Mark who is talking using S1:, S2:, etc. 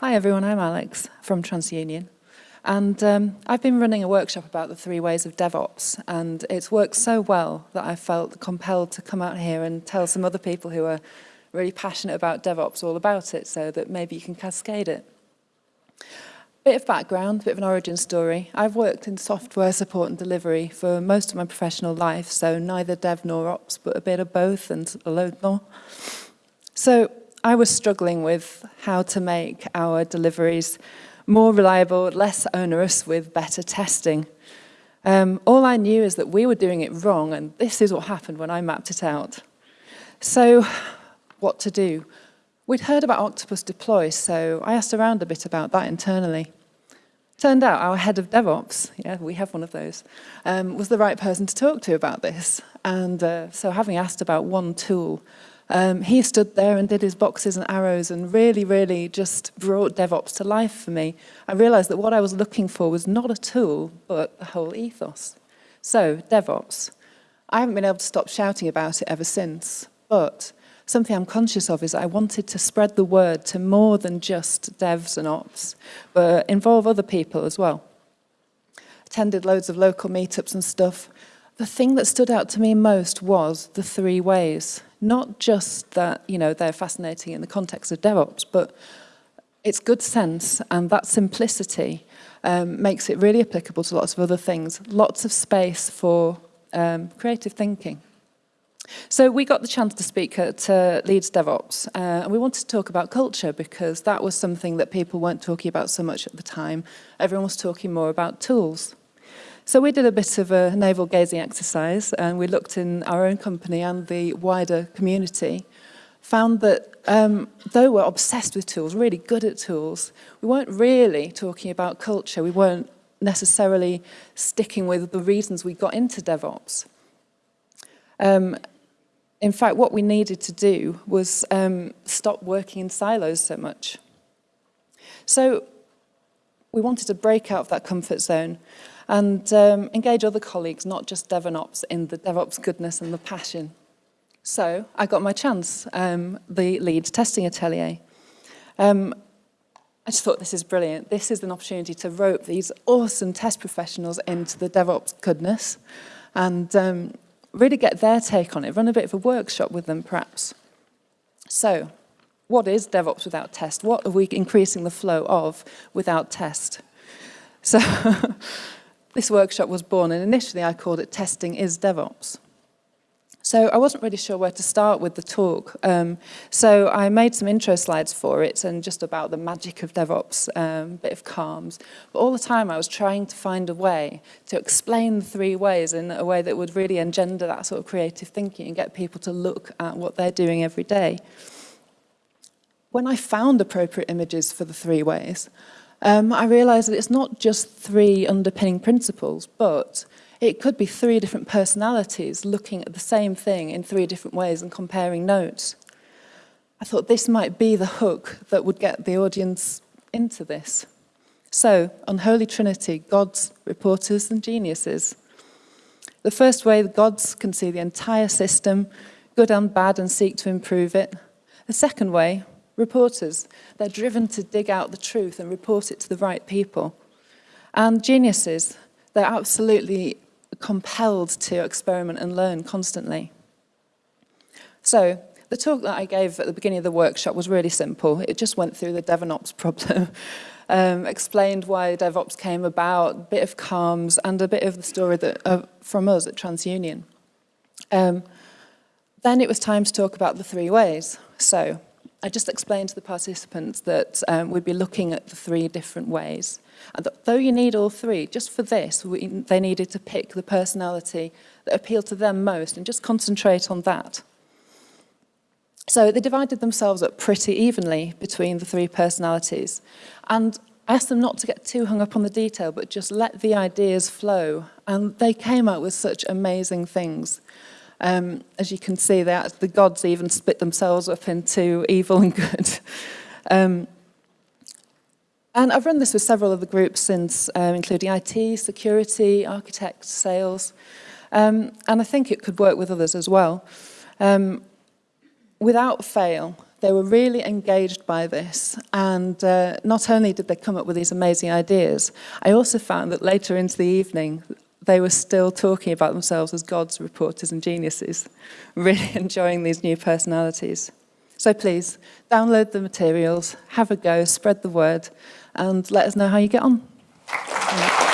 S1: Hi everyone, I'm Alex from TransUnion. And um, I've been running a workshop about the three ways of DevOps and it's worked so well that I felt compelled to come out here and tell some other people who are really passionate about DevOps all about it so that maybe you can cascade it. Bit of background, a bit of an origin story. I've worked in software support and delivery for most of my professional life, so neither dev nor ops, but a bit of both and a load more. So I was struggling with how to make our deliveries more reliable, less onerous with better testing. Um, all I knew is that we were doing it wrong and this is what happened when I mapped it out. So what to do? We'd heard about Octopus Deploy, so I asked around a bit about that internally. Turned out our head of DevOps, yeah, we have one of those, um, was the right person to talk to about this. And uh, so having asked about one tool, um, he stood there and did his boxes and arrows and really, really just brought DevOps to life for me. I realized that what I was looking for was not a tool, but the whole ethos. So, DevOps. I haven't been able to stop shouting about it ever since, but something I'm conscious of is I wanted to spread the word to more than just devs and ops, but involve other people as well. Attended loads of local meetups and stuff. The thing that stood out to me most was the three ways. Not just that, you know, they're fascinating in the context of DevOps, but it's good sense and that simplicity um, makes it really applicable to lots of other things. Lots of space for um, creative thinking. So we got the chance to speak at uh, Leeds DevOps uh, and we wanted to talk about culture because that was something that people weren't talking about so much at the time. Everyone was talking more about tools. So we did a bit of a navel gazing exercise and we looked in our own company and the wider community, found that um, though we're obsessed with tools, really good at tools, we weren't really talking about culture. We weren't necessarily sticking with the reasons we got into DevOps. Um, in fact, what we needed to do was um, stop working in silos so much. So we wanted to break out of that comfort zone and um, engage other colleagues, not just DevOps, in the DevOps goodness and the passion. So I got my chance, um, the Leeds Testing Atelier. Um, I just thought this is brilliant. This is an opportunity to rope these awesome test professionals into the DevOps goodness and um, really get their take on it, run a bit of a workshop with them perhaps. So what is DevOps without test? What are we increasing the flow of without test? So this workshop was born and initially I called it Testing is DevOps. So I wasn't really sure where to start with the talk. Um, so I made some intro slides for it and just about the magic of DevOps, um, bit of CALMS. But all the time I was trying to find a way to explain the three ways in a way that would really engender that sort of creative thinking and get people to look at what they're doing every day. When I found appropriate images for the three ways, um, I realized that it's not just three underpinning principles, but it could be three different personalities looking at the same thing in three different ways and comparing notes. I thought this might be the hook that would get the audience into this. So, Unholy Trinity, gods, reporters and geniuses. The first way, the gods can see the entire system, good and bad, and seek to improve it. The second way, reporters. They're driven to dig out the truth and report it to the right people. And geniuses, they're absolutely compelled to experiment and learn constantly. So the talk that I gave at the beginning of the workshop was really simple. It just went through the DevOps problem, um, explained why DevOps came about, a bit of CALMS, and a bit of the story that, uh, from us at TransUnion. Um, then it was time to talk about the three ways. So I just explained to the participants that um, we'd be looking at the three different ways. And though you need all three, just for this, we, they needed to pick the personality that appealed to them most and just concentrate on that. So they divided themselves up pretty evenly between the three personalities. And I asked them not to get too hung up on the detail, but just let the ideas flow. And they came out with such amazing things. Um, as you can see, the gods even split themselves up into evil and good. um, and I've run this with several of the groups since, um, including IT, security, architects, sales, um, and I think it could work with others as well. Um, without fail, They were really engaged by this, and uh, not only did they come up with these amazing ideas, I also found that later into the evening, they were still talking about themselves as gods, reporters and geniuses, really enjoying these new personalities. So please, download the materials, have a go, spread the word, and let us know how you get on.